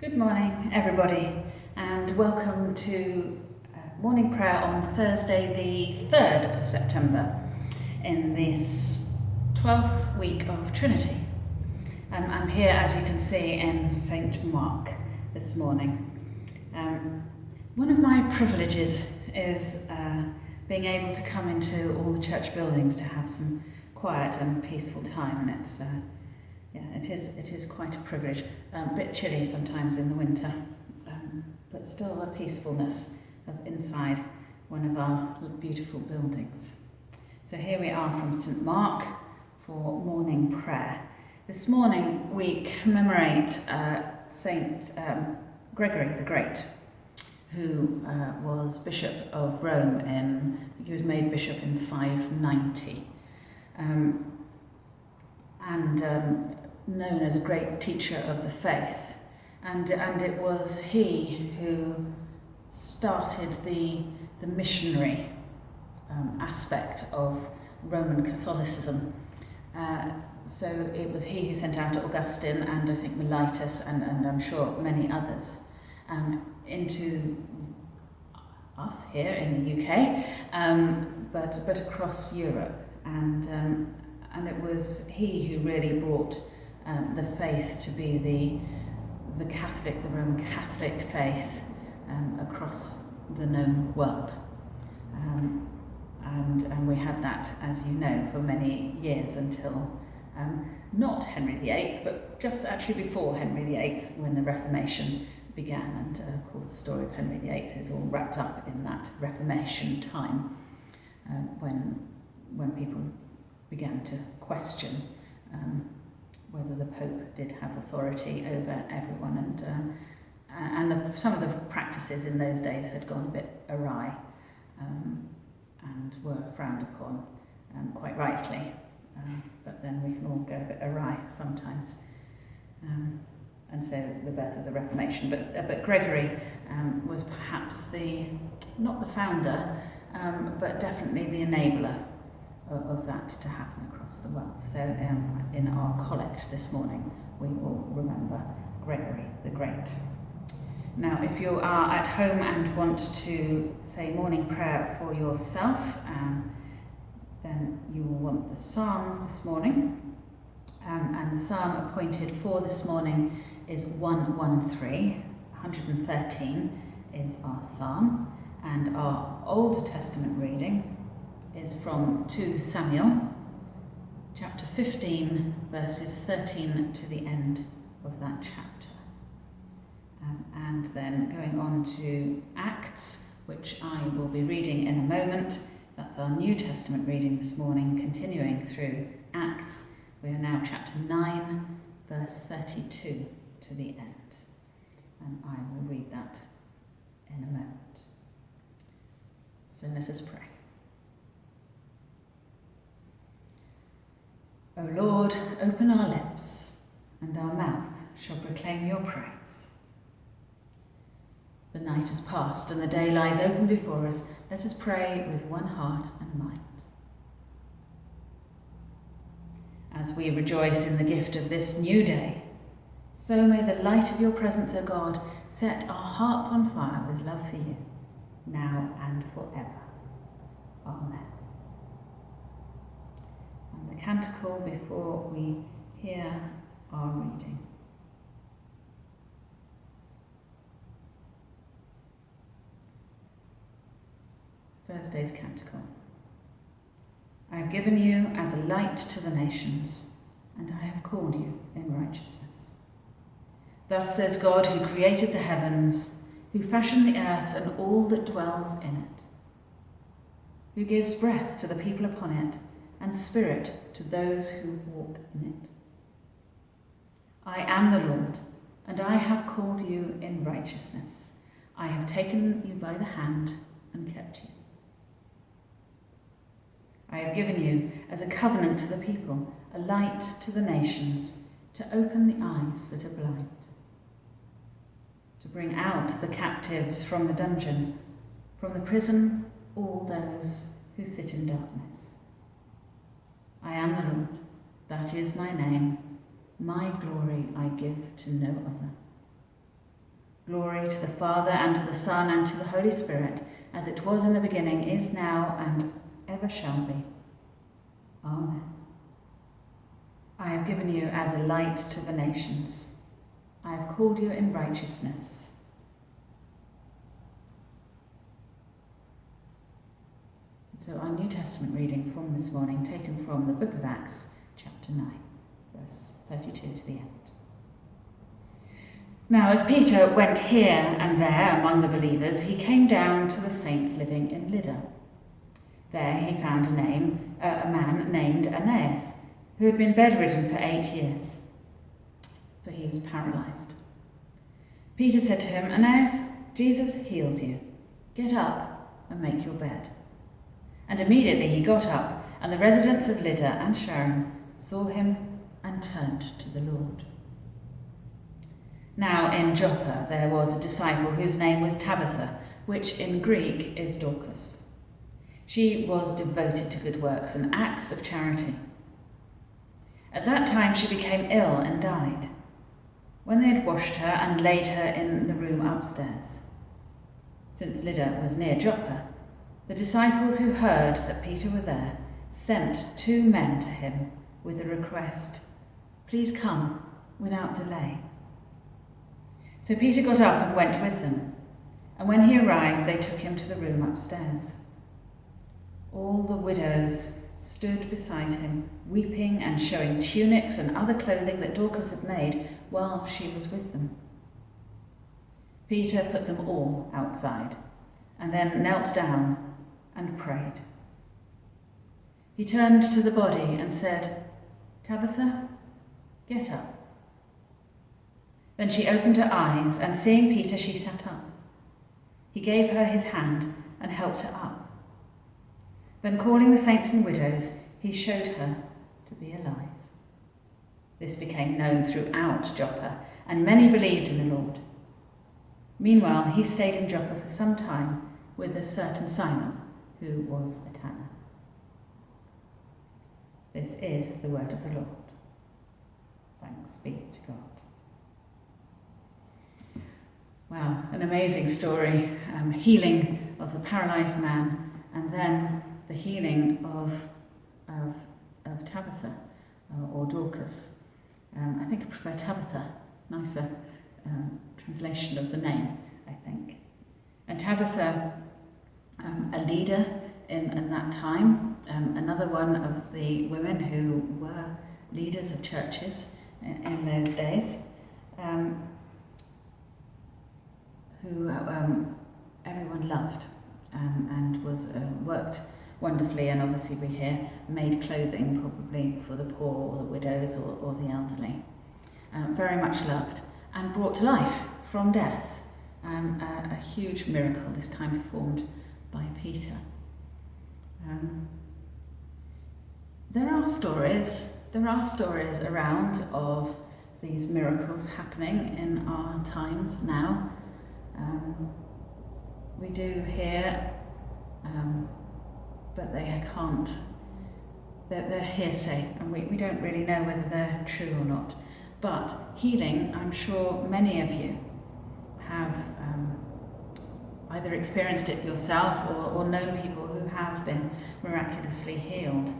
Good morning, everybody, and welcome to uh, morning prayer on Thursday, the 3rd of September, in this 12th week of Trinity. Um, I'm here, as you can see, in St. Mark this morning. Um, one of my privileges is uh, being able to come into all the church buildings to have some quiet and peaceful time, and it's uh, yeah, it is it is quite a privilege. Um, a bit chilly sometimes in the winter, um, but still a peacefulness of inside one of our beautiful buildings. So here we are from St Mark for morning prayer. This morning we commemorate uh, Saint um, Gregory the Great, who uh, was Bishop of Rome in he was made bishop in 590. Um, and um, known as a great teacher of the faith. And, and it was he who started the, the missionary um, aspect of Roman Catholicism. Uh, so it was he who sent out Augustine and I think Mellitus and, and I'm sure many others um, into us here in the UK, um, but, but across Europe. And, um, and it was he who really brought um, the faith to be the, the Catholic, the Roman Catholic faith um, across the known world. Um, and, and we had that, as you know, for many years until um, not Henry VIII, but just actually before Henry VIII when the Reformation began. And uh, of course, the story of Henry VIII is all wrapped up in that Reformation time um, when, when people began to question um, whether the Pope did have authority over everyone. And, um, and the, some of the practices in those days had gone a bit awry um, and were frowned upon, um, quite rightly. Um, but then we can all go a bit awry sometimes. Um, and so the birth of the Reformation. But, uh, but Gregory um, was perhaps the, not the founder, um, but definitely the enabler of, that to happen across the world. So um, in our collect this morning, we will remember Gregory the Great. Now, if you are at home and want to say morning prayer for yourself, um, then you will want the Psalms this morning. Um, and the psalm appointed for this morning is 113. 113 is our psalm. And our Old Testament reading is from 2 Samuel, chapter 15, verses 13 to the end of that chapter. Um, and then going on to Acts, which I will be reading in a moment. That's our New Testament reading this morning, continuing through Acts. We are now chapter 9, verse 32 to the end. And I will read that in a moment. So let us pray. O Lord, open our lips, and our mouth shall proclaim your praise. The night has passed, and the day lies open before us. Let us pray with one heart and mind. As we rejoice in the gift of this new day, so may the light of your presence, O God, set our hearts on fire with love for you, now and forever. Amen the canticle before we hear our reading. Thursday's Canticle. I have given you as a light to the nations, and I have called you in righteousness. Thus says God, who created the heavens, who fashioned the earth and all that dwells in it, who gives breath to the people upon it, and spirit to those who walk in it. I am the Lord, and I have called you in righteousness. I have taken you by the hand and kept you. I have given you as a covenant to the people, a light to the nations, to open the eyes that are blind, to bring out the captives from the dungeon, from the prison all those who sit in darkness I am the Lord, that is my name. My glory I give to no other. Glory to the Father, and to the Son, and to the Holy Spirit, as it was in the beginning, is now, and ever shall be. Amen. I have given you as a light to the nations. I have called you in righteousness. So, our New Testament reading from this morning, taken from the book of Acts, chapter 9, verse 32 to the end. Now, as Peter went here and there among the believers, he came down to the saints living in Lydda. There he found a name, uh, a man named Aeneas, who had been bedridden for eight years, for he was paralyzed. Peter said to him, Aeneas, Jesus heals you. Get up and make your bed. And immediately he got up, and the residents of Lydda and Sharon saw him and turned to the Lord. Now in Joppa there was a disciple whose name was Tabitha, which in Greek is Dorcas. She was devoted to good works and acts of charity. At that time she became ill and died. When they had washed her and laid her in the room upstairs. Since Lydda was near Joppa, the disciples who heard that Peter were there sent two men to him with a request, Please come without delay. So Peter got up and went with them, and when he arrived, they took him to the room upstairs. All the widows stood beside him, weeping and showing tunics and other clothing that Dorcas had made while she was with them. Peter put them all outside, and then knelt down and prayed. He turned to the body and said, Tabitha, get up. Then she opened her eyes, and seeing Peter, she sat up. He gave her his hand and helped her up. Then, calling the saints and widows, he showed her to be alive. This became known throughout Joppa, and many believed in the Lord. Meanwhile, he stayed in Joppa for some time with a certain Simon, who was a tanner. This is the word of the Lord. Thanks be to God. Wow, an amazing story. Um, healing of the paralyzed man, and then the healing of, of, of Tabitha uh, or Dorcas. Um, I think I prefer Tabitha, nicer um, translation of the name, I think. And Tabitha, um, a leader in, in that time, um, another one of the women who were leaders of churches in, in those days. Um, who um, everyone loved um, and was uh, worked wonderfully and obviously we hear made clothing probably for the poor or the widows or, or the elderly. Um, very much loved and brought to life from death. Um, a, a huge miracle this time performed by Peter. Um, there are stories, there are stories around of these miracles happening in our times now. Um, we do hear, um, but they can't, they're, they're hearsay, and we, we don't really know whether they're true or not. But healing, I'm sure many of you have um, either experienced it yourself or, or known people who have been miraculously healed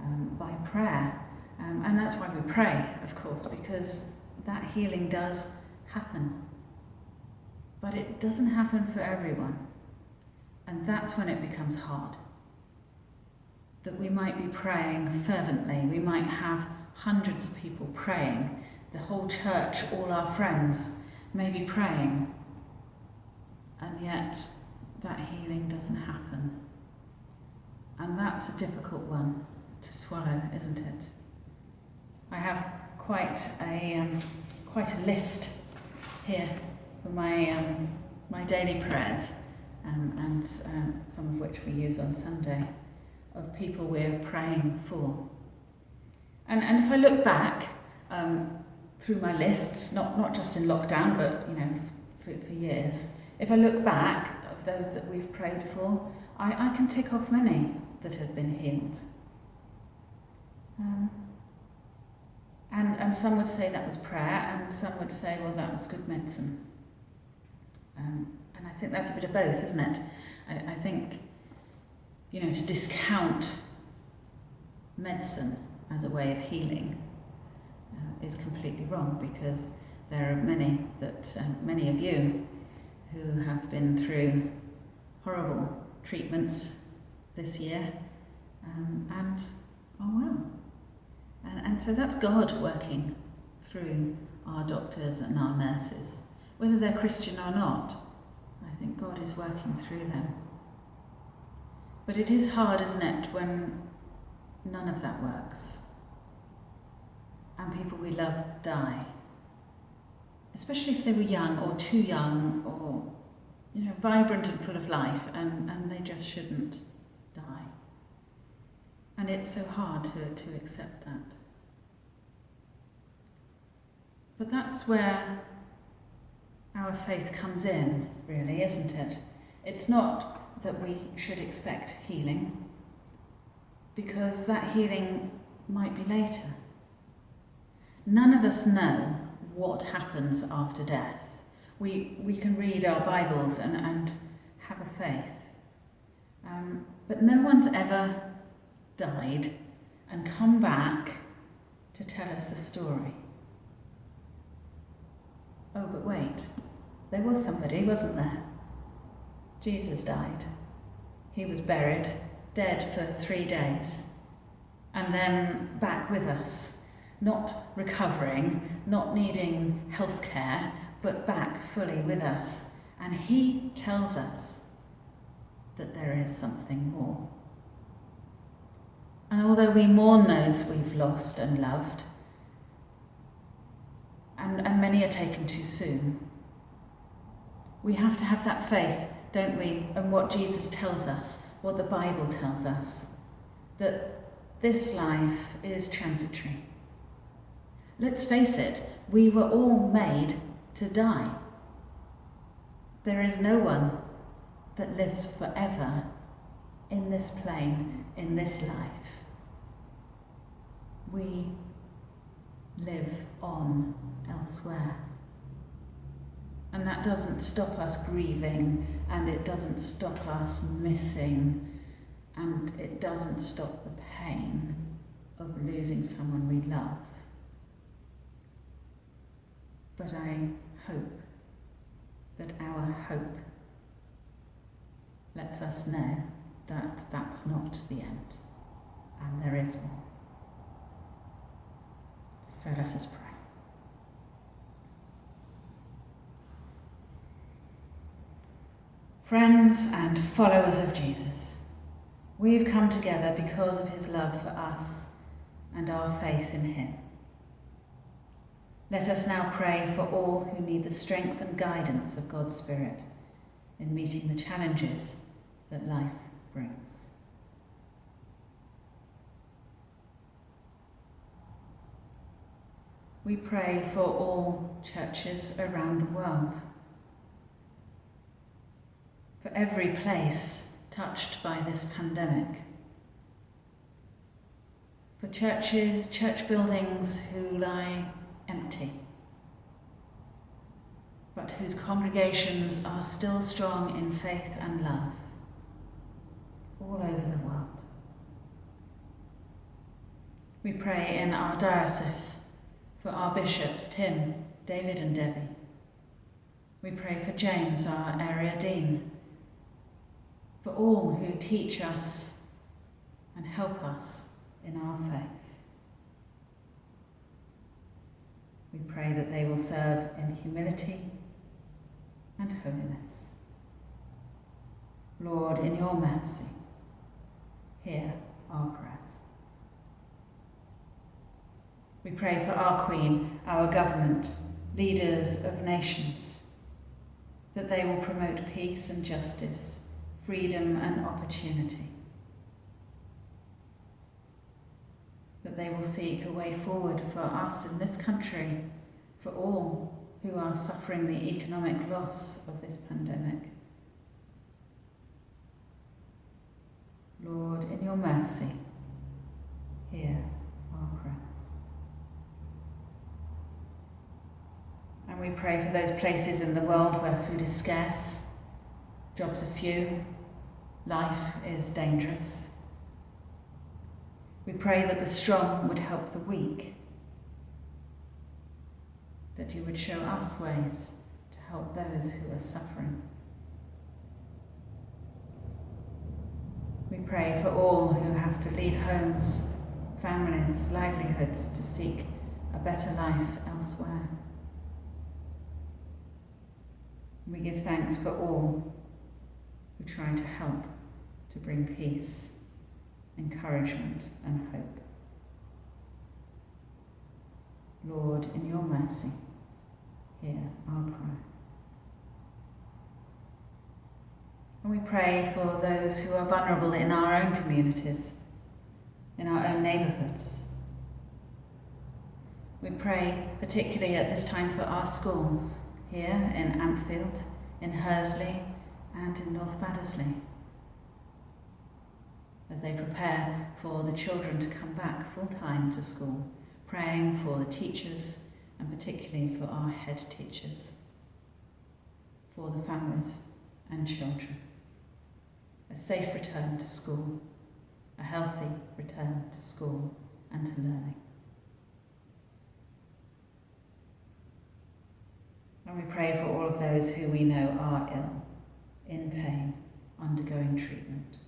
um, by prayer. Um, and that's why we pray, of course, because that healing does happen. But it doesn't happen for everyone. And that's when it becomes hard. That we might be praying fervently, we might have hundreds of people praying, the whole church, all our friends may be praying, and yet that healing doesn't happen. And that's a difficult one to swallow, isn't it? I have quite a, um, quite a list here for my, um, my daily prayers, um, and uh, some of which we use on Sunday, of people we're praying for. And, and if I look back um, through my lists, not, not just in lockdown, but you know, for, for years, if I look back of those that we've prayed for, I, I can tick off many that have been healed. Um, and, and some would say that was prayer, and some would say, well, that was good medicine. Um, and I think that's a bit of both, isn't it? I, I think, you know, to discount medicine as a way of healing uh, is completely wrong because there are many that um, many of you who have been through horrible treatments this year um, and are well. And, and so that's God working through our doctors and our nurses, whether they're Christian or not. I think God is working through them. But it is hard, isn't it, when none of that works and people we love die. Especially if they were young or too young or you know, vibrant and full of life and, and they just shouldn't die. And it's so hard to, to accept that. But that's where our faith comes in, really, isn't it? It's not that we should expect healing, because that healing might be later. None of us know what happens after death. We, we can read our Bibles and, and have a faith. Um, but no one's ever died and come back to tell us the story. Oh, but wait, there was somebody, wasn't there? Jesus died. He was buried, dead for three days, and then back with us, not recovering, not needing health care, but back fully with us. And he tells us that there is something more. And although we mourn those we've lost and loved, and, and many are taken too soon. We have to have that faith, don't we, and what Jesus tells us, what the Bible tells us, that this life is transitory. Let's face it, we were all made to die. There is no one that lives forever in this plane, in this life. We live on elsewhere. And that doesn't stop us grieving, and it doesn't stop us missing, and it doesn't stop the pain of losing someone we love. But I hope that our hope lets us know that that's not the end, and there is more. So let us pray. Friends and followers of Jesus, we've come together because of his love for us and our faith in him. Let us now pray for all who need the strength and guidance of God's Spirit in meeting the challenges that life brings. We pray for all churches around the world for every place touched by this pandemic. For churches, church buildings who lie empty, but whose congregations are still strong in faith and love all over the world. We pray in our diocese for our bishops, Tim, David, and Debbie. We pray for James, our area dean, for all who teach us and help us in our faith. We pray that they will serve in humility and holiness. Lord, in your mercy, hear our prayers. We pray for our Queen, our government, leaders of nations, that they will promote peace and justice freedom and opportunity. That they will seek a way forward for us in this country, for all who are suffering the economic loss of this pandemic. Lord, in your mercy, hear our prayers. And we pray for those places in the world where food is scarce, jobs are few, life is dangerous. We pray that the strong would help the weak, that you would show us ways to help those who are suffering. We pray for all who have to leave homes, families, livelihoods to seek a better life elsewhere. We give thanks for all who try to help to bring peace, encouragement, and hope. Lord, in your mercy, hear our prayer. And we pray for those who are vulnerable in our own communities, in our own neighbourhoods. We pray particularly at this time for our schools here in Ampfield, in Hursley, and in North Baddesley as they prepare for the children to come back full time to school, praying for the teachers and particularly for our head teachers, for the families and children. A safe return to school, a healthy return to school and to learning. And we pray for all of those who we know are ill, in pain, undergoing treatment.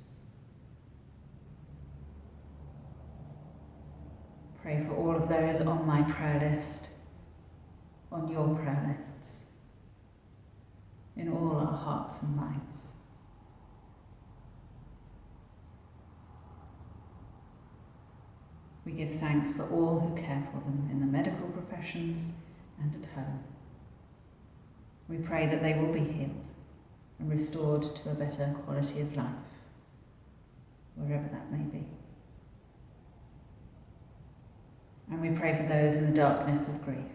Pray for all of those on my prayer list, on your prayer lists, in all our hearts and minds. We give thanks for all who care for them in the medical professions and at home. We pray that they will be healed and restored to a better quality of life, wherever that may be. And we pray for those in the darkness of grief,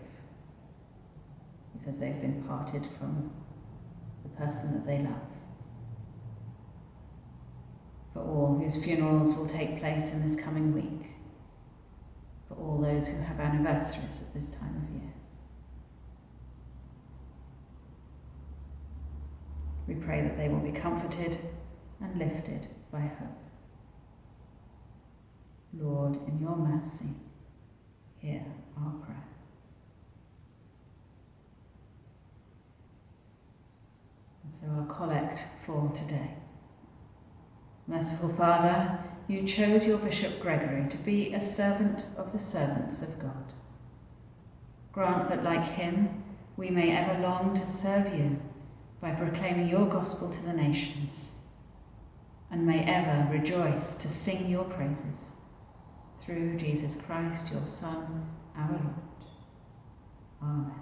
because they've been parted from the person that they love. For all whose funerals will take place in this coming week, for all those who have anniversaries at this time of year. We pray that they will be comforted and lifted by hope. Lord, in your mercy, hear our prayer. And so our collect for today. Merciful Father, you chose your Bishop Gregory to be a servant of the servants of God. Grant that, like him, we may ever long to serve you by proclaiming your gospel to the nations, and may ever rejoice to sing your praises through Jesus Christ, your Son, our Lord. Amen.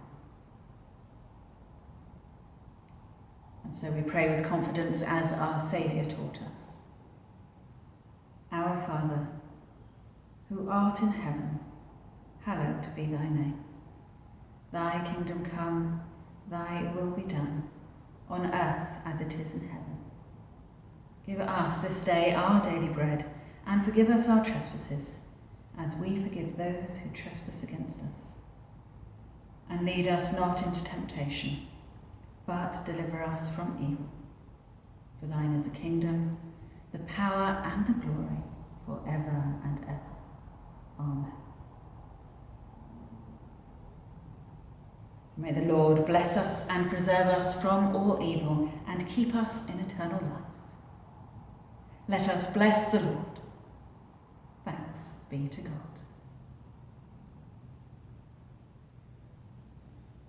And so we pray with confidence as our Saviour taught us. Our Father, who art in heaven, hallowed be thy name. Thy kingdom come, thy will be done, on earth as it is in heaven. Give us this day our daily bread, and forgive us our trespasses as we forgive those who trespass against us. And lead us not into temptation, but deliver us from evil. For thine is the kingdom, the power, and the glory, for ever and ever. Amen. So may the Lord bless us and preserve us from all evil and keep us in eternal life. Let us bless the Lord. Thanks be to God.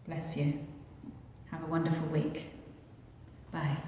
Bless you. Have a wonderful week. Bye.